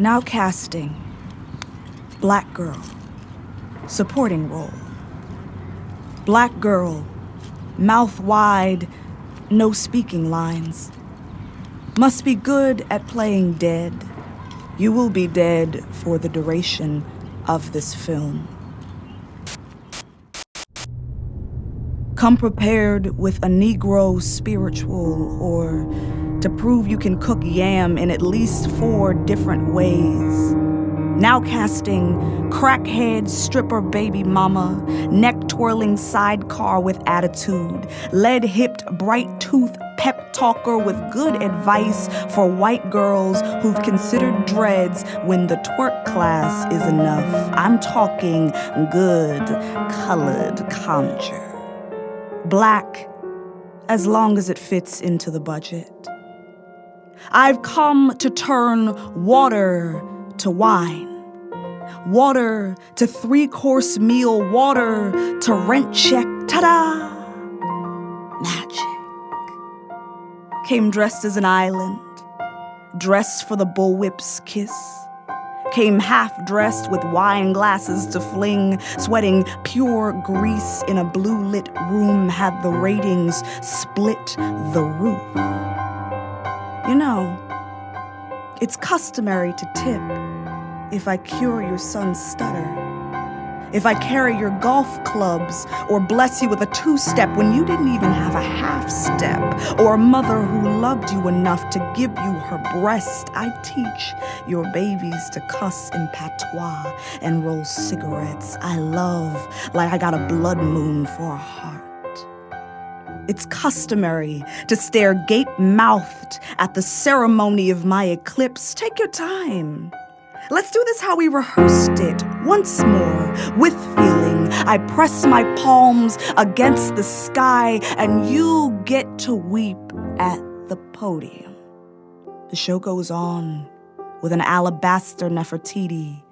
Now casting Black Girl, supporting role. Black girl, mouth wide, no speaking lines. Must be good at playing dead. You will be dead for the duration of this film. Come prepared with a Negro spiritual or to prove you can cook yam in at least four different ways. Now casting crackhead stripper baby mama, neck twirling sidecar with attitude, lead hipped bright tooth pep talker with good advice for white girls who've considered dreads when the twerk class is enough. I'm talking good colored conjure black, as long as it fits into the budget. I've come to turn water to wine, water to three course meal, water to rent check. Ta da! Magic. Came dressed as an island, dressed for the bullwhip's kiss came half dressed with wine glasses to fling, sweating pure grease in a blue lit room, had the ratings split the roof. You know, it's customary to tip if I cure your son's stutter if I carry your golf clubs or bless you with a two step when you didn't even have a half step, or a mother who loved you enough to give you her breast. I teach your babies to cuss in patois and roll cigarettes. I love like I got a blood moon for a heart. It's customary to stare gape mouthed at the ceremony of my eclipse. Take your time. Let's do this how we rehearsed it. Once more, with feeling, I press my palms against the sky, and you get to weep at the podium. The show goes on with an alabaster Nefertiti.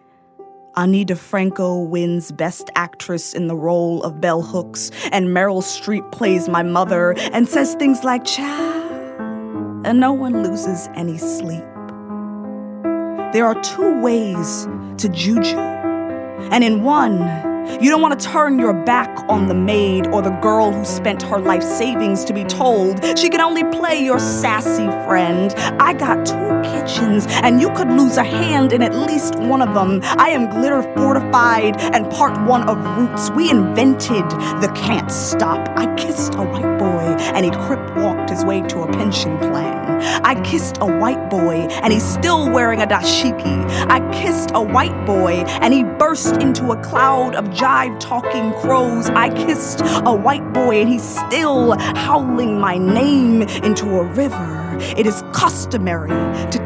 Ani DiFranco wins Best Actress in the role of Bell Hooks, and Meryl Streep plays my mother and says things like, Cha. And no one loses any sleep. There are two ways to juju. And in one, you don't want to turn your back on the maid or the girl who spent her life savings to be told she can only play your sassy friend. I got two kitchens, and you could lose a hand in at least one of them. I am glitter fortified and part one of Roots. We invented the can't stop. I kissed a white boy, and he crip walked his way to a pension plan. I kissed a white boy, and he's still wearing a dashiki. I kissed a white boy, and he burst into a cloud of jive talking crows. I kissed a white boy and he's still howling my name into a river. It is customary to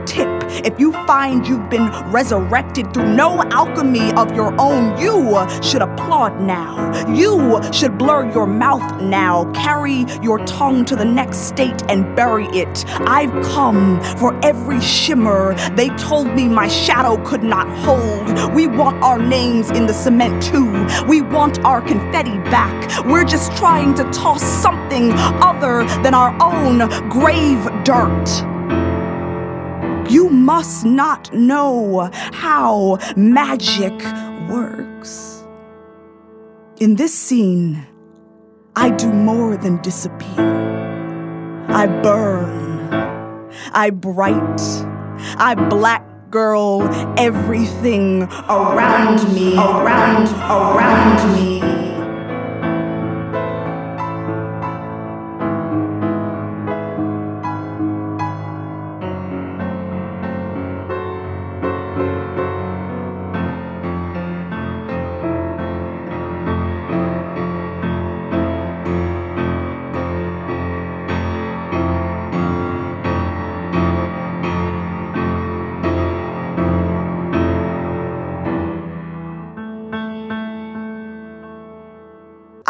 if you find you've been resurrected through no alchemy of your own. You should applaud now. You should blur your mouth now. Carry your tongue to the next state and bury it. I've come for every shimmer they told me my shadow could not hold. We want our names in the cement too. We want our confetti back. We're just trying to toss something other than our own grave dirt. You must not know how magic works. In this scene, I do more than disappear. I burn. I bright. I black girl everything around me, around, around me.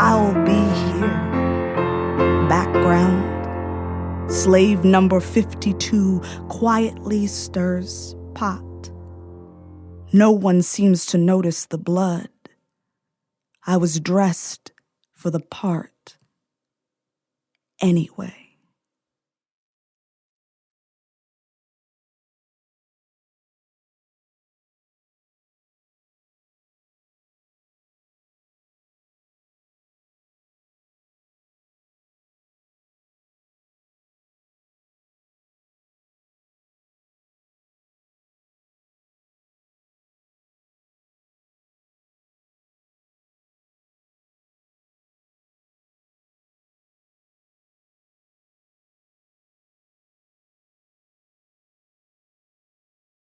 I'll be here. Background. Slave number 52 quietly stirs pot. No one seems to notice the blood. I was dressed for the part anyway.